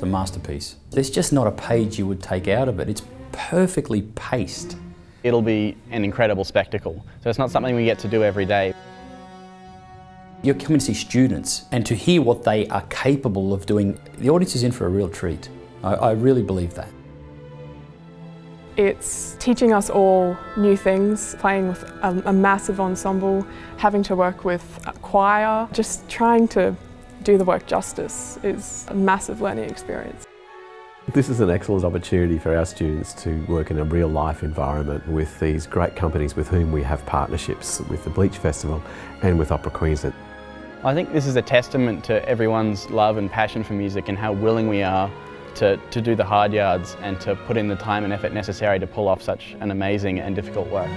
It's a masterpiece. There's just not a page you would take out of it. It's perfectly paced. It'll be an incredible spectacle. So it's not something we get to do every day. You're coming to see students and to hear what they are capable of doing, the audience is in for a real treat. I, I really believe that. It's teaching us all new things, playing with a, a, massive ensemble, having to work with a choir, just trying to do the work justice is a massive learning experience. This is an excellent opportunity for our students to work in a real life environment with these great companies with whom we have partnerships with the Bleach Festival and with Opera Queensland. I think this is a testament to everyone's love and passion for music and how willing we are to, to do the hard yards and to put in the time and effort necessary to pull off such an amazing and difficult work.